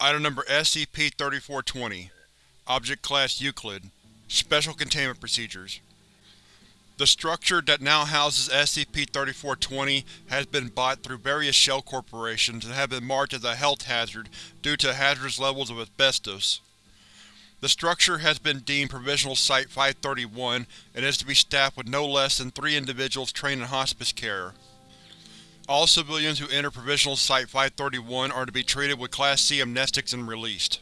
Item Number SCP-3420 Object Class Euclid Special Containment Procedures The structure that now houses SCP-3420 has been bought through various shell corporations and have been marked as a health hazard due to hazardous levels of asbestos. The structure has been deemed Provisional Site-531 and is to be staffed with no less than three individuals trained in hospice care. All civilians who enter Provisional Site-531 are to be treated with Class C amnestics and released.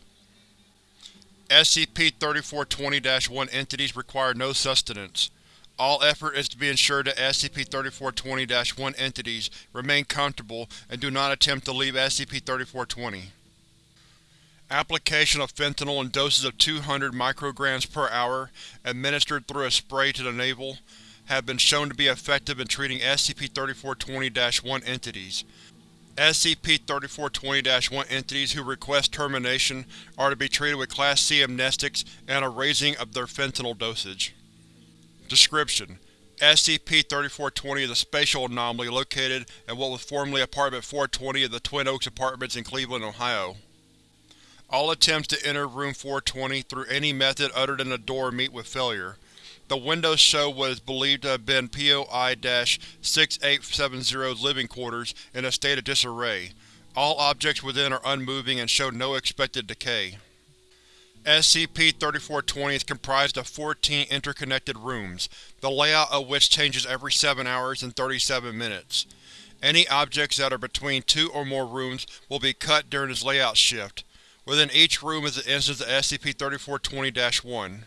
SCP-3420-1 entities require no sustenance. All effort is to be ensured that SCP-3420-1 entities remain comfortable and do not attempt to leave SCP-3420. Application of fentanyl in doses of 200 micrograms per hour, administered through a spray to the navel, have been shown to be effective in treating SCP-3420-1 entities. SCP-3420-1 entities who request termination are to be treated with Class C amnestics and a raising of their fentanyl dosage. Description: SCP-3420 is a spatial anomaly located in what was formerly Apartment 420 of the Twin Oaks Apartments in Cleveland, Ohio. All attempts to enter Room 420 through any method other than the door meet with failure. The windows show what is believed to have been POI-6870's living quarters in a state of disarray. All objects within are unmoving and show no expected decay. SCP-3420 is comprised of 14 interconnected rooms, the layout of which changes every 7 hours and 37 minutes. Any objects that are between two or more rooms will be cut during this layout shift. Within each room is an instance of SCP-3420-1.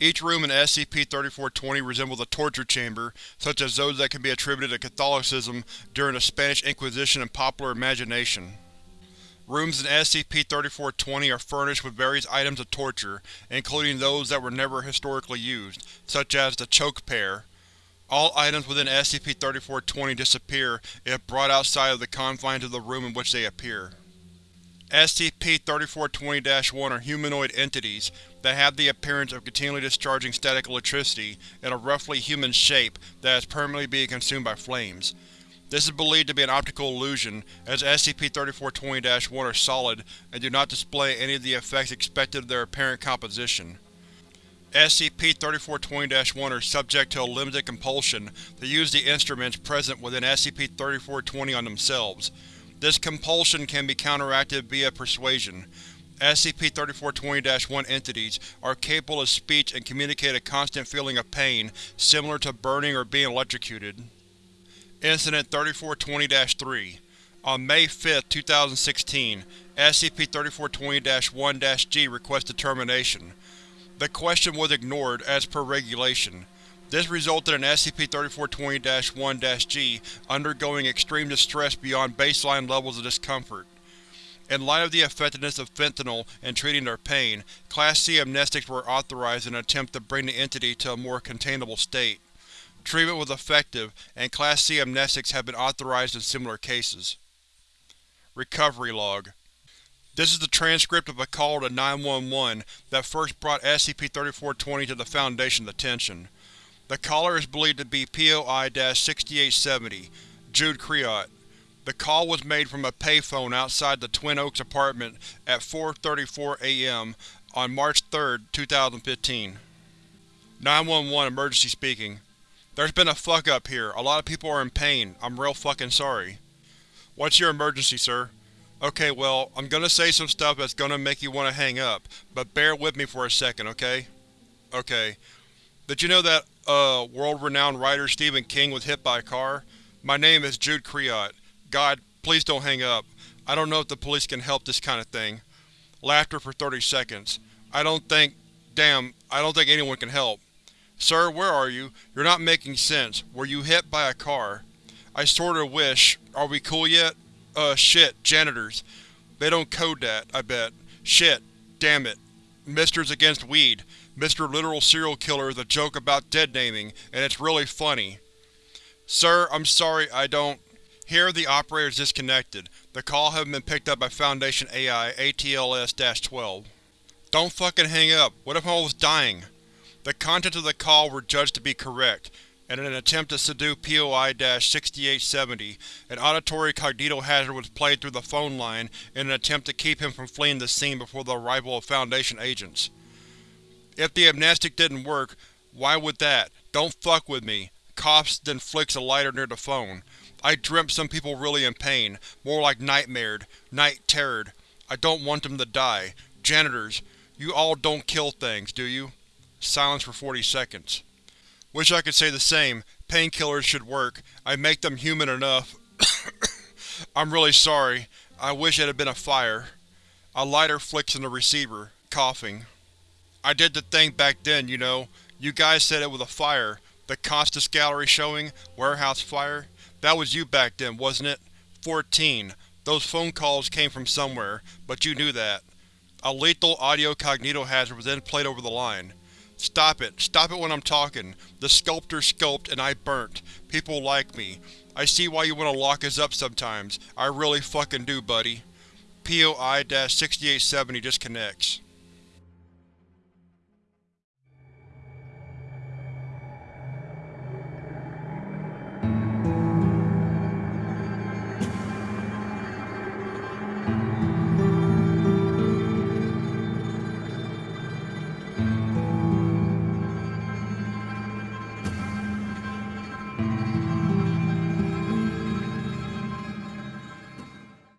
Each room in SCP-3420 resembles a torture chamber, such as those that can be attributed to Catholicism during the Spanish Inquisition and popular imagination. Rooms in SCP-3420 are furnished with various items of torture, including those that were never historically used, such as the choke pear. All items within SCP-3420 disappear if brought outside of the confines of the room in which they appear. SCP-3420-1 are humanoid entities that have the appearance of continually discharging static electricity in a roughly human shape that is permanently being consumed by flames. This is believed to be an optical illusion, as SCP-3420-1 are solid and do not display any of the effects expected of their apparent composition. SCP-3420-1 are subject to a limited compulsion to use the instruments present within SCP-3420 on themselves. This compulsion can be counteracted via persuasion. SCP-3420-1 entities are capable of speech and communicate a constant feeling of pain, similar to burning or being electrocuted. Incident 3420-3 On May 5, 2016, SCP-3420-1-G requested termination. The question was ignored, as per regulation. This resulted in SCP-3420-1-G undergoing extreme distress beyond baseline levels of discomfort. In light of the effectiveness of fentanyl in treating their pain, Class C amnestics were authorized in an attempt to bring the entity to a more containable state. Treatment was effective, and Class C amnestics have been authorized in similar cases. Recovery Log This is the transcript of a call to 911 that first brought SCP-3420 to the Foundation's attention. The caller is believed to be POI-6870, Jude Creot. The call was made from a payphone outside the Twin Oaks apartment at 4.34 am on March 3, 2015. 911 Emergency speaking. There's been a fuck-up here. A lot of people are in pain. I'm real fucking sorry. What's your emergency, sir? Okay, well, I'm gonna say some stuff that's gonna make you want to hang up, but bear with me for a second, okay? Okay. Did you know that, uh, world-renowned writer Stephen King was hit by a car? My name is Jude Creot. God, please don't hang up. I don't know if the police can help this kind of thing. Laughter for 30 seconds. I don't think… damn, I don't think anyone can help. Sir, where are you? You're not making sense. Were you hit by a car? I sorta wish… Are we cool yet? Uh, shit, janitors. They don't code that, I bet. Shit, damn it. Misters against weed. Mr. Literal Serial Killer is a joke about dead-naming, and it's really funny. Sir, I'm sorry, I don't… Here, the operator is disconnected. The call hasn't been picked up by Foundation AI ATLS-12. Don't fucking hang up. What if I was dying? The contents of the call were judged to be correct. and in an attempt to subdue POI-6870, an auditory cognitohazard was played through the phone line in an attempt to keep him from fleeing the scene before the arrival of Foundation agents. If the amnestic didn't work, why would that? Don't fuck with me. Coughs, then flicks a lighter near the phone. I dreamt some people really in pain, more like nightmared, night-terrored. I don't want them to die. Janitors, you all don't kill things, do you? Silence for 40 seconds. Wish I could say the same. Painkillers should work. I make them human enough. I'm really sorry. I wish it had been a fire. A lighter flicks in the receiver, coughing. I did the thing back then, you know. You guys said it was a fire. The Costas gallery showing, warehouse fire. That was you back then, wasn't it? 14. Those phone calls came from somewhere, but you knew that. A lethal audio cognito hazard was then played over the line. Stop it. Stop it when I'm talking. The sculptor sculpted and I burnt. People like me. I see why you want to lock us up sometimes. I really fucking do, buddy. POI-6870 disconnects.